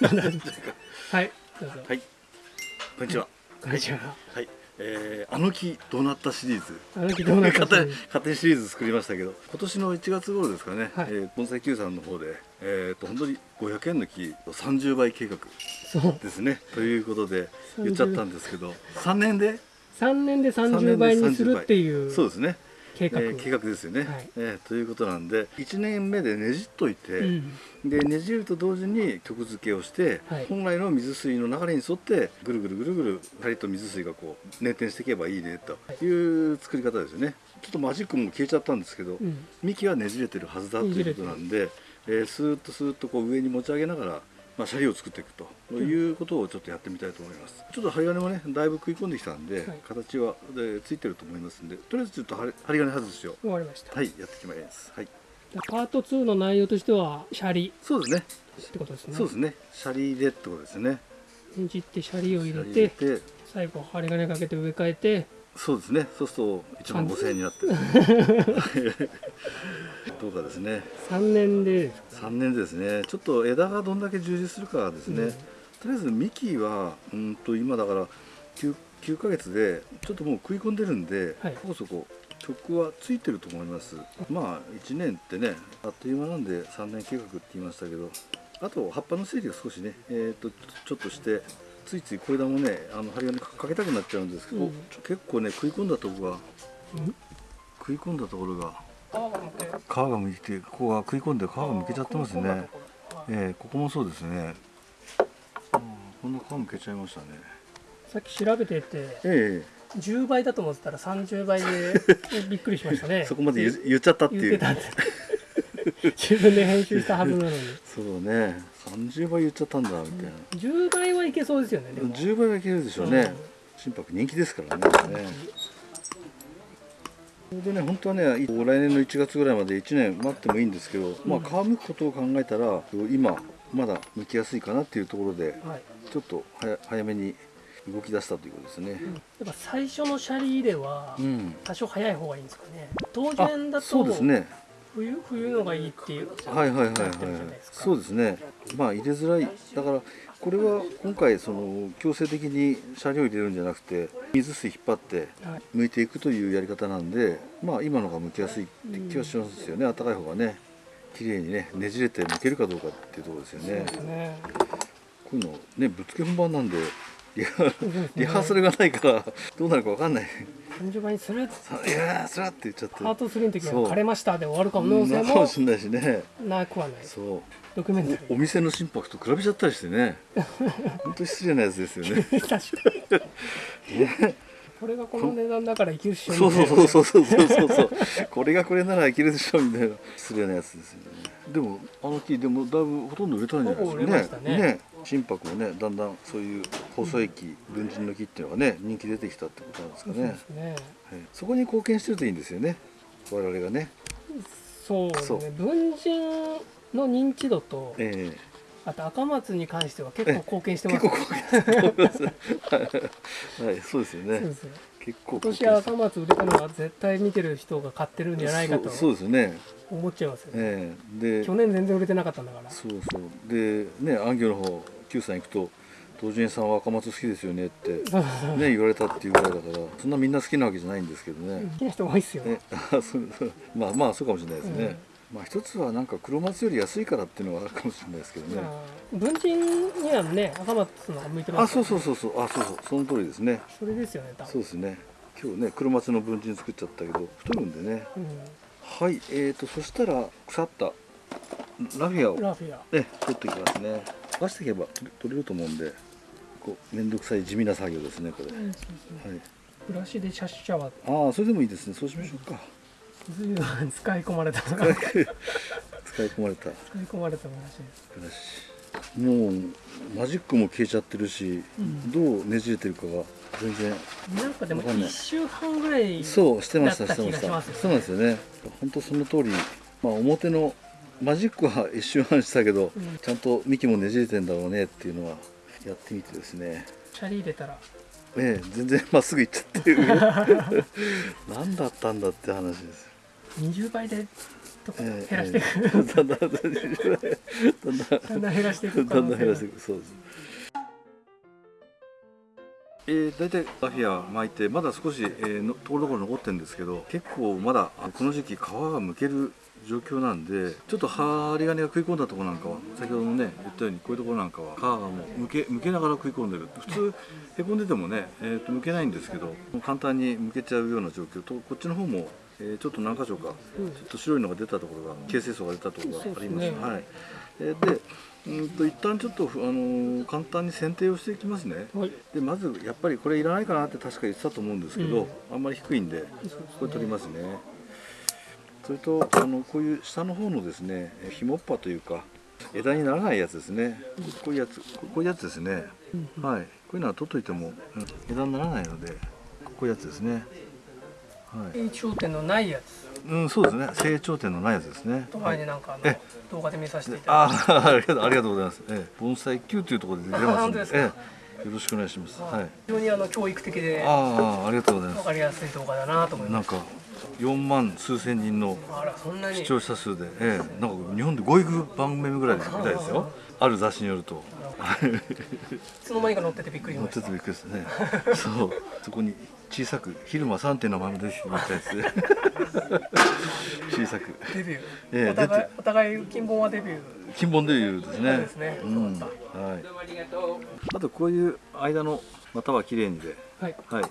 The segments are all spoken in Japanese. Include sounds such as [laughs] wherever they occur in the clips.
[laughs] はいどうぞ。はい。こんにちは。こんにちは。はい。えー、あの木どうなったシリーズ。あの木どうなった勝手に勝手にシリーズ作りましたけど今年の1月頃ですかね、はい。えー、盆栽 Q さんの方でえー、と本当に500円の木30倍計画。ですね。ということで言っちゃったんですけど3年で？3年で30倍にするっていう。そうですね計画、えー計画ですよね、はい。えーということなんで1年目でねじっといて、うん。でねじると同時に曲付けをして、はい。本来の水水の流れに沿ってぐるぐるぐるぐる針と水水がこう捻転していけばいいねとい。う作り方ですよね。ちょっとマジックも消えちゃったんですけど、うん。幹はねじれてるはずだということなんで、えースーッとスーッとこう上に持ち上げながら、まあ、シャリを作っていくと。いうことをちょっとやってみたいと思います、ちょっと針金もねだいぶ食い込んできたんで、はい。形はでついてると思いますんでとりあえずちょっと針針金外しを終わりました、はいやっていきます。はい。パート2の内容としてはシャリ。そうですね。ってことですね。そうですね。シャリでってことですね。ねじってシャリを入れて。最後針金かけて植え替えてそうですね。そうすると1万5000円になって [laughs] どうかですね。3年で。ですか3年でですね。ちょっと枝がどんだけ充実するかはですね、うん。とりあえず幹はうんと今だから 9, 9ヶ月でちょっともう食い込んでるんで、はい。そこそこ曲はついてると思います。まあ1年ってねあっという間なんで3年計画って言いましたけど。あと葉っぱの整理を少しねえー、とちょっとしてついつい小枝もねあの針金かかけたくなっちゃうんですけど、うん。結構ね食い込んだとこがうん？食い込んだところがあ皮がむいてここが食い込んで皮がむけちゃってますね。えー、ここもそうですね、うん、こんな皮むけちゃいましたね。さっき調べててえ10倍だと思ってたら30倍で [laughs] びっくりしましたね。えそこまで言言っちゃったっていう。言ってたんで [laughs] 自分で編集したはずなのに。そうね。30倍言っちゃったんだみたいな、10倍はいけそうですよねでも。10倍はいけるでしょうね、うん。心拍人気ですからねね。それでね本当はね来年の1月ぐらいまで1年待ってもいいんですけど、まあ皮むくことを考えたら今まだ剥きやすいかなっていうところではい。ちょっと早早めに動き出したということですね。やっぱ最初のシャリ入れはうん。多少早い方がいいんですかね。当あ然だとそうですね。冬冬のがいいっていうはいはいはいはいそうですね。まあ入れづらい。だからこれは今回その強制的に車両を入れるんじゃなくて水水引っ張ってはい剥いていくというやり方なんで、まあ今のが剥きやすいって気はしますよね。暖かい方がね。綺麗にねねじれて剥けるかどうかっていうところですよね。ねこういうのねぶっつけ本番なんで。リハーサルがないからどうなるかわかんない。30倍にするさいやーそらって言っちゃって。パート3の時は枯れましたで終わる可うん能性もなかもしれないしね。なくはない。そう。ドキュメンタリお店の心拍と比べちゃったりしてね。本当に失礼なやつですよね。ー [laughs] 確かに。これがこの値段だからいけるっしょそうそうそうそうそうそうそう。これがこれならいけるでしょみたいな失礼なやつですよね。でもあの木でもだいぶほとんど売れたんじゃないですかね。ね心拍もねだんだんそういう細い木文人の木っていうのがね人気出てきたってことなんですかね。ね。はい。そこに貢献してるといいんですよね。我々がね。そうですね。文人の認知度とえあと赤松に関しては結構貢献してえます。結構 [laughs] はい。はいそうですよね。結構今年赤松売れたのは絶対見てる人が買ってるんじゃないかとそうですよね。思っちゃいますよね。ええ。で去年全然売れてなかったんだから。そうそう。でね安行の方 Q さん行くと「道人さんは赤松好きですよね」ってね [laughs] 言われたっていうぐらいだからそんなみんな好きなわけじゃないんですけどね。好、きな人多いっすよ、ね。[laughs] まあまあそうかもしれないですね、まあ一つはなんか黒松より安いからっていうのはあるかもしれないですけどね、まあ文人にはね赤松のが向いてますあそうそうそうそう。あそうそう。その通りですね。それですよね多分。そうですね。今日ね黒松の文人作っちゃったけど太るんでね。うはいえーとそしたら腐ったラフィアを。ん、ラフィア。ね、取っていきますね。出していけば取れると思うんで、こう面倒くさい地味な作業ですね、これ。うんそうそう。はい。ブラシでシャッシャはああ、それでもいいですね。そうしましょうか。[laughs] 使い込まれた使使い込まれたい込まれたブラシですブラシ。もうマジックも消えちゃってるし、うんどうねじれてるかが全然。なんかでもわかんない1週間ぐらいそうしてましたしてました。そうなんですよね。本当その通り。まあ表のマジックは一瞬半したけど、うんちゃんと幹もねじれてんだろうねっていうのはやってみてですね。シャリ入れたらええ、全然まっすぐ行っちゃってる [laughs] 何だったんだって話です20倍でとえー減らしていく、だんだんだんだんだんだんだん減らしていく。可だんだん減らしていく。そうです。えー、大体ラフィア巻いてまだ少し、えーのところどころ残ってるんですけど結構まだあこの時期皮が剥ける状況なんでちょっと針金が食い込んだところなんかは先ほどもね言ったようにこういうところなんかは皮がもう剥け剥けながら食い込んでる。普通へこんでてもね、えー、と剥けないんですけど簡単に剥けちゃうような状況とこっちの方も、えーちょっと何箇所かうん。ちょっと白いのが出たところが形成層が出たところがあります。ね。はい。えーでうんと一旦ちょっと、あのー簡単に剪定をしていきますね。はい。でまずやっぱりこれいらないかなって確か言ってたと思うんですけど、あんまり低いんでこれ取りますね。それとあのこういう下の方のですねえひもっぱというか枝にならないやつですね。こういうやつこういうやつですね。はい。こういうのは取っといても、うん枝にならないのでこういうやつですね。はい成長点のないやつ。うんそうですね。成長点のないやつですね。と前になんかあのえ動画で見させていただいああありがとうありがとうございます、ええ、盆栽級というところで出てますんで。当ですか？ええ、よろしくお願いします。て、はい。非常にあの教育的でああありがとうございます。わかりやすい動画だなと思います。なんか4万数千人の視聴者数で、ええ、なんか日本で5億番組ぐらいみたいですよ。ある雑誌によると。いつの間にか乗っててびっくりしました。ですね。そう。そこに小さく「昼間3点のままです」みたいなやつで小さく。デビュー、ええお互いお互い金本はデビュー。金本デビューですね。そうですねうん。はい。あとこういう間の股は綺麗にで。はい。はい。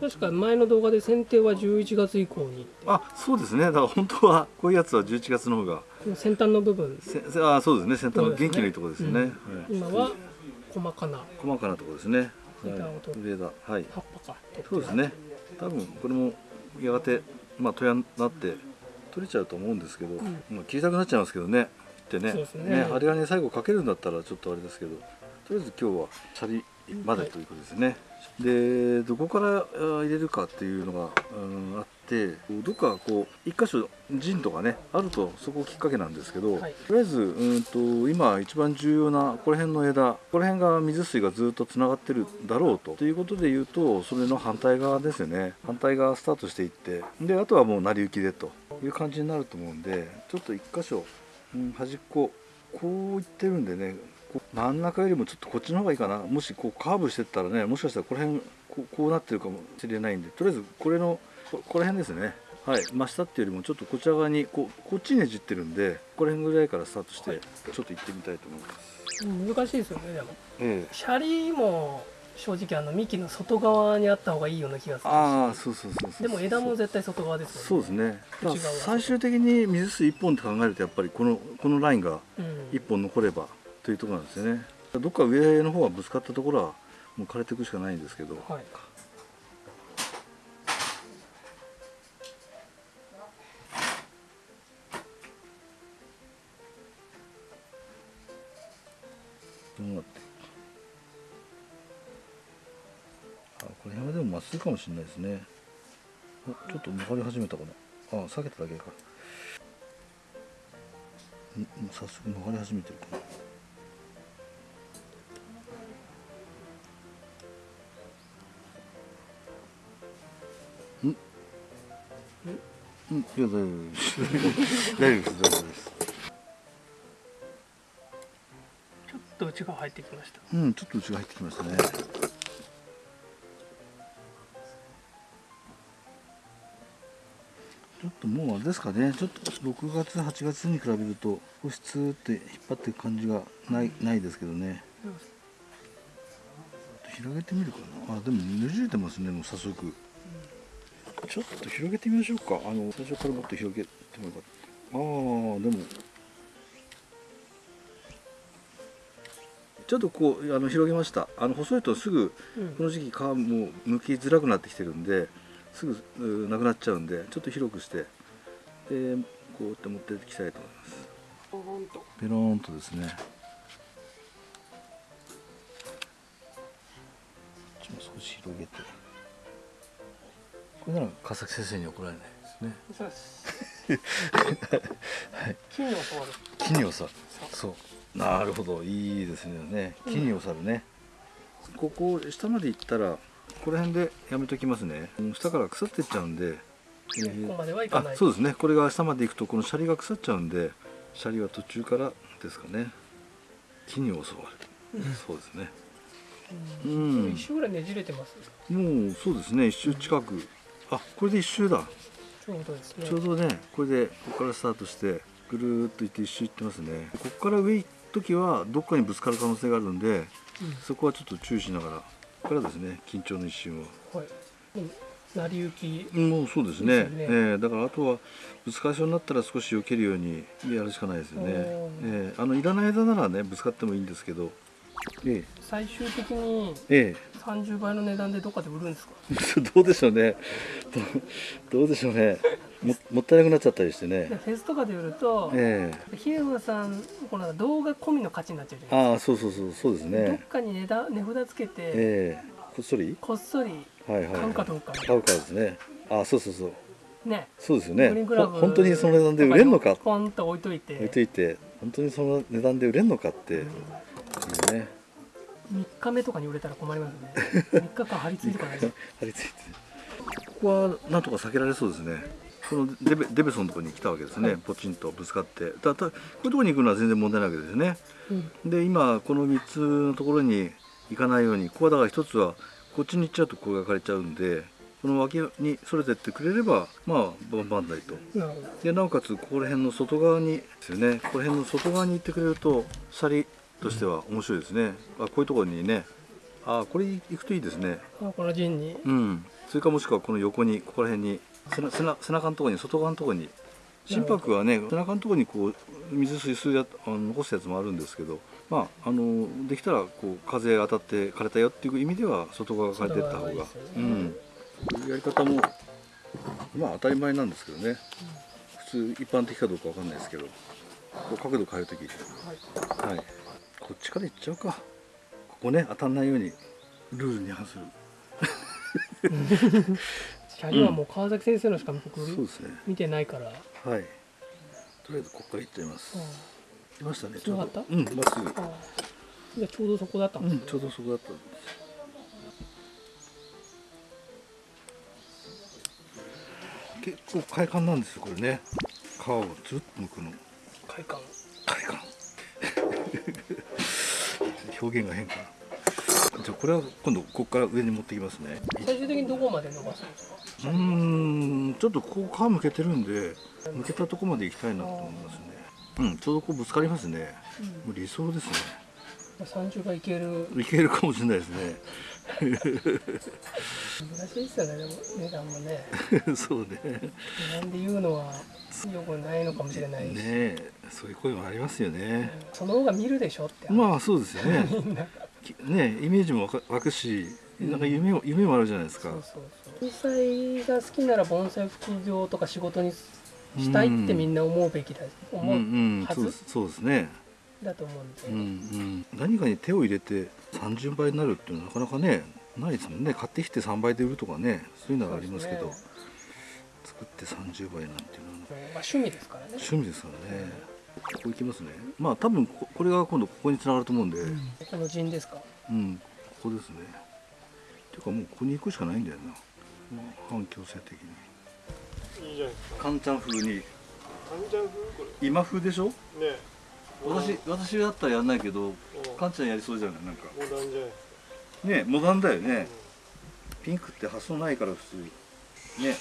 確か前の動画で剪定は11月以降にあそうですね。だから本当はこういうやつは11月の方が。先端の部分。あそうですね。先端の元気のいいところですね。はい、今は細かな。細かなところですね、はい。取、上だはい。葉っぱか。そうですね。多分これもやがてまあ戸屋になって取れちゃうと思うんですけど、まあ切りたくなっちゃいますけどね。ってね。そうですね。針金最後かけるんだったらちょっとあれですけどとりあえず今日はシャリまでということですね、でどこからあ入れるかっていうのが、うん、あってどっかこう一箇所陣とかねあるとそこきっかけなんですけど、はい。とりあえずうんと今一番重要なこの辺の枝この辺が水水がずっとつながってるだろうと。ということで言うとそれの反対側ですよね。反対側スタートしていって。であとはもう成り行きでと。いう感じになると思うんでちょっと一箇所、うん、端っここういってるんでね真ん中よりもちょっとこっちの方がいいかな。もしこうカーブしてったらねもしかしたらこの辺こうなってるかもしれないんでとりあえずこれのここの辺ですね。はい。真下っていうよりもちょっとこちら側にこうこっちねじってるんでこの辺ぐらいからスタートしてちょっと行ってみたいと思います、うん難しいですよねでも。ええシャリも正直あの幹の外側にあった方がいいような気がするああそうそうそうそうでも枝も絶対外側ですそうよね。ですね最終的に水水1本って考えるとやっぱりこのこのラインがうん。1本残ればというところなんですよね。どっか上の方がぶつかったところはもう枯れていくしかないんですけど。はいあこれ山でもまっすぐかもしれないですねあちょっと曲がり始めたかなあ避けただけかんもう早速曲がり始めてるかなうん、いや大丈夫です。大丈夫です。大丈夫です。ちょっと内側入ってきましたうん、ちょっと内が入ってきましたね。ちょっともうあれですかね、ちょっと6月、8月に比べると、保湿って引っ張っていく感じがないないですけどね。広げてみるかな。あ、でもねじれてますね、もう早速。ちょっと広げてみましょうか。あの最初からもっと広げてもよかった。ああ、でも。ちょっとこうあの広げました。あの細いとすぐうんこの時期皮も剥きづらくなってきてるんですぐうなくなっちゃうんでちょっと広くしてでこうやって持っていきたいと思います。ペローンとですね。ちょっと少し広げて。これなら川崎先生に怒られないですね。そうです。[laughs] 木に教わる。木に収る。そう。なるほど。いいですね。木に収るね、ここ下まで行ったらこの辺でやめときますね。下から腐ってっちゃうんで、えーこまではいかあない。そうですね。これが下まで行くとこのシャリが腐っちゃうんでシャリは途中からですかね。木に教わる。そうですね。ううん。ん一周ぐらいねじれてます。もうそうですね。一周近く。あこれで一周だ。ちょうどですね。ちょうどねこれでここからスタートしてぐるーっと行って一周行ってますね。ここから上行く時はどっかにぶつかる可能性があるんでそこはちょっと注意しながらここからですね緊張の一瞬を。うんはい。うん成り行きもうそうですね。でね。えーだからあとはぶつかりそうになったら少し避けるようにやるしかないですよね、えーあのいらない枝ならねぶつかってもいいんですけど。え最終的にええ。30倍の値段でどっかで売るんですか？え [laughs] どうでしょうね。どうでしょうねももったいなくなっちゃったりしてね。でフェスとかで売るとええ。檜山さんこの動画込みの価値になっちゃうじゃないああそうそうそうそうですですかどっねかに値段値札つけてええ。こっそり？こっそりはいはい、はい、買うかどうか。買うかですね。ああそうそうそう。ね。そうですよね。本当にその値段で売れるのか？ポンと置いといて。置いといて。本当にその値段で売れるのかっていうね。3日目とかに売れたら困りますね。[laughs] 3日間張り付いてかないと。張り付いて。ここはなんとか避けられそうですねこのデベデベソンのところに来たわけですね、はい。ポチンとぶつかって。だたこういうところに行くのは全然問題ないわけですね。うん。で今この3つのところに行かないようにここはだから一つはこっちに行っちゃうとここが枯れちゃうんでこの脇にそれてってくれればまあバンバンだりと。なるほど。でなおかつここら辺の外側にですよね。ここら辺の外側に行ってくれるとシャリとしては面白いですね。あこういうところにね。あこれ行くといいですね。あこの陣に。うん。それかもしくはこの横にここら辺に背中のところに外側のところに。心拍はね背中のところにこう水水吸うやあの残すやつもあるんですけどまああのできたらこう風当たって枯れたよっていう意味では外側が枯れてった方が。ねうんこういうやり方もまあ当たり前なんですけどね。普通一般的かどうかわかんないですけど。こう角度変えるとき。はい。はい。こっちから行っちゃうか。ここね当たんないようにルールに反する [laughs] シャリはもう川崎先生のしか僕そうですね。見てないから、はい。とりあえずここから行っちゃいます。うん。いましたねちょうど。うんまっすぐ。あじゃあちょうどそこだったんうんですね、ちょうどそこだったんです。結構快感なんですよこれね。皮をつるっと剥くの。快感。快感。[laughs] 表現が変かなじゃあこれは今度ここから上に持ってきますね。最終的にどこまで伸ばすんですか？うーんちょっとここ皮むけてるんでむけたとこまで行きたいなと思いますね。うんちょうどこうぶつかりますね。もう理想ですね。30倍いける。いけるかもしれないですね。難しいですよねでも値段もね。[laughs] そうね。値段で言うのはよくないのかもしれないし、ねえそういう声もありますよね。その方が見るでしょって、まあそうですよね。[laughs] ねイメージも湧くしなんか夢も夢もあるじゃないですか。盆栽が好きなら盆栽副業とか仕事にしたいってみんな思うべきだうん思ううん。はずそうですそうですね。だと思うんで、うんうん。何かに手を入れて30倍になるっていうのはなかなかねないですもんね。買ってきて3倍で売るとかねそういうのはありますけどそうです作って30倍なんていうのは。まあ、趣味ですからね。趣味ですからね。ここ行きますね。まあ多分ここれが今度ここに繋がると思うんで、うん。この陣ですか？ここですねていうかもうここに行くしかないんだよな。反強制的に。いいじゃないですか。カンちゃん風に。カンちゃん風？こ今風でしょ？れ。ね。私私だったらやんないけどもカンちゃんやりそうじゃない？なんか。モダンじゃないねモダンだよね、ピンクって発想ないから普通ね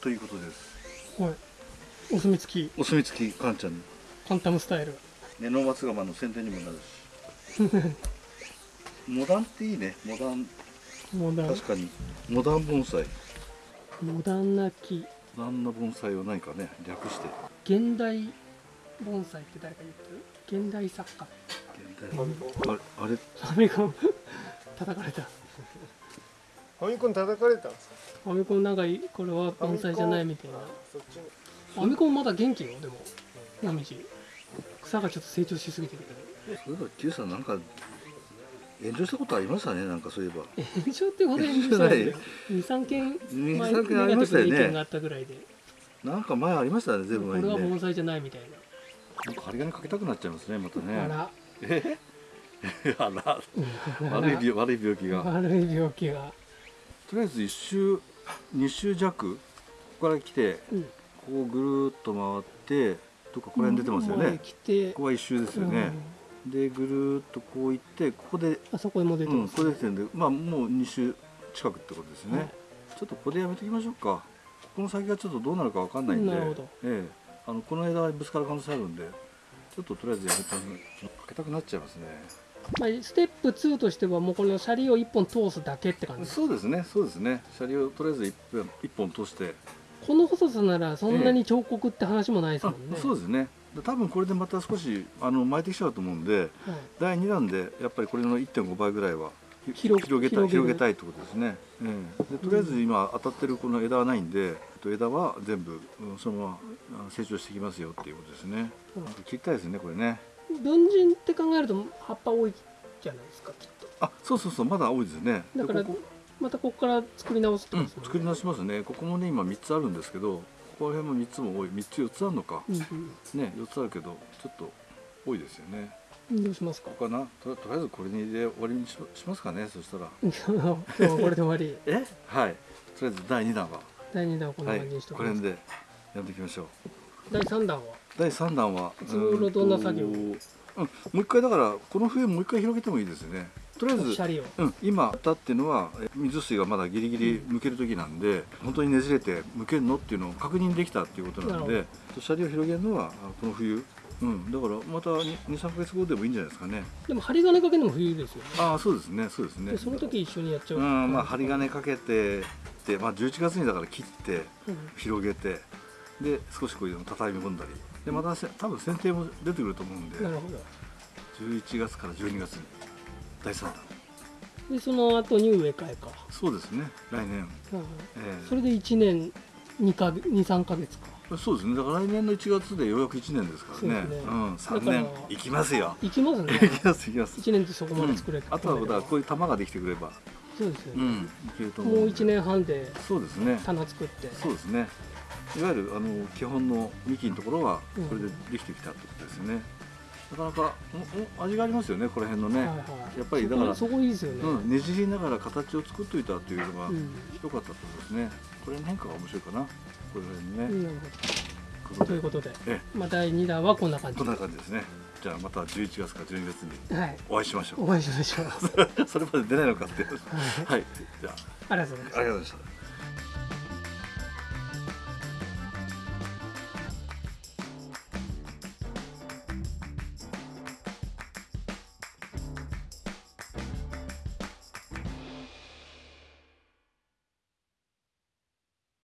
ということです。はい。お墨付き。お墨付きカンちゃん。にカンタムスタイル。ねノーマツガマの宣伝にもなるし。[laughs] モダンっていいね。モダンモダン。確かにモダン盆栽。モダンな木。モダンな盆栽を何かね略して。現代盆栽って誰か言ってる？現代作家。現代。あれあれ？アメコン叩かれた。か。ファミコン叩かれた？んですか。アメコンなんかいこれは盆栽じゃないみたいな。そっちに。アメコンまだ元気よ？でももみじ草がちょっと成長しすぎてるけど。そういえば Q さんなんか炎上したことありましたねなんかそういえば。炎上ってほど炎上したんで23件二前三件ありましたよね。ネガティブな意見があったぐらいで。なんか前ありましたね全部こ前にねれは盆栽じゃないみたいな。んか針金かけたくなっちゃいますねまたね。なあら。え？[laughs] あら。うん。悪い病悪い病気が。悪い病気が。とりあえず1周2周弱ここから来てうん。ここをぐるーっと回ってどっかここら辺出てますよ前ねここは1周ですよね、でぐるーっとこう行ってここでうんあそこへも出てうん、ます、ここで出てるんでまあもう2周近くってことですよね、はい。ちょっとここでやめときましょうか。ここの先がちょっとどうなるかわかんないんで。なるほど。ええ、あのこの枝はぶつかる可能性あるんでちょっととりあえずやめたかけたくなっちゃいますね。まあ、ステップ2としてはもうこのシャリを1本通すだけって感じそうですねそうですね。車両をとりあえず一本一本通して。この細さならそんなに彫刻って話もないですあもんね、そうですね。で多分これでまた少しあの巻いてきちゃうと思うんではい。第2弾でやっぱりこれの1.5倍ぐらいはひ広広げたい広げたいってことですね、ええ。でとりあえず今当たってるこの枝はないんで、えっと枝は全部うんそのままあ成長していきますよっていうことですね、うん。切りたいですねこれね。文人って考えると葉っぱ多いじゃないですかきっと。あそうそうそうまだ多いですね。だからまたここから作り直すってうんことですもんね。作り直しますね。ここもね今3つあるんですけどここら辺も3つも多い。3つ4つあるのか、うんね4つあるけどちょっと多いですよね。うん、どうしますか？かな？ととりあえずこれにで終わりにししますかねそしたら。今日はこれで終わり。[laughs] え？はい。とりあえず第2弾は。第2弾はこんなはい感じにしておきます、これでやっていきましょう。第3弾は？第3弾はいつ頃どんな作業？うん、もう一回だからこの冬もう一回広げてもいいですよねとりあえずうん、今あったっていうのはえ水水がまだギリギリ剥ける時なんで、本当にねじれて剥けるのっていうのを確認できたっていうことなんなでシャリを広げるのはあこの冬、うん、だからまた23か月後でもいいんじゃないですかね。でも針金かけるのも冬ですよね。ああそうですねそうですね。でその時一緒にやっちゃううんまあ針金かけてで、まあ、11月にだから切ってうん。広げてで少しこういうの畳み込んだり。でまたせ多分剪定も出てくると思うんで。なるほど。11月から12月に第3弾でその後に植え替えか、そうですね。来年、うんええ。それで1年2か23か月か。そうですね。だから来年の1月でようやく1年ですからね。そうね。ん、だ3から年いきますよ。いきますね。いきますいきます、1年ってそこまで作れうん。あとはだこういう玉ができてくれば。そうですよね、うん。いけると思もううんで。1年半でそうですね。棚作って。そうですね。いわゆるあの基本の幹のところはうん。これでできてきたってことですね、なかなかおお味がありますよねこの辺のね、はいはい、やっぱりだからそこいいですよね、うん、ねじりながら形を作っといたっていうのがうん。良かったってことですね。これの変化が面白いかな？これにね、うん。ということで、えまあ、第2弾はこんな感じ。こんな感じですね。じゃあまた11月か12月にはい。お会いしましょう。お会いしましょう、はい、それまで出ないのかって。はい、じゃあ。りがとうございます。あ、ありがとうございました。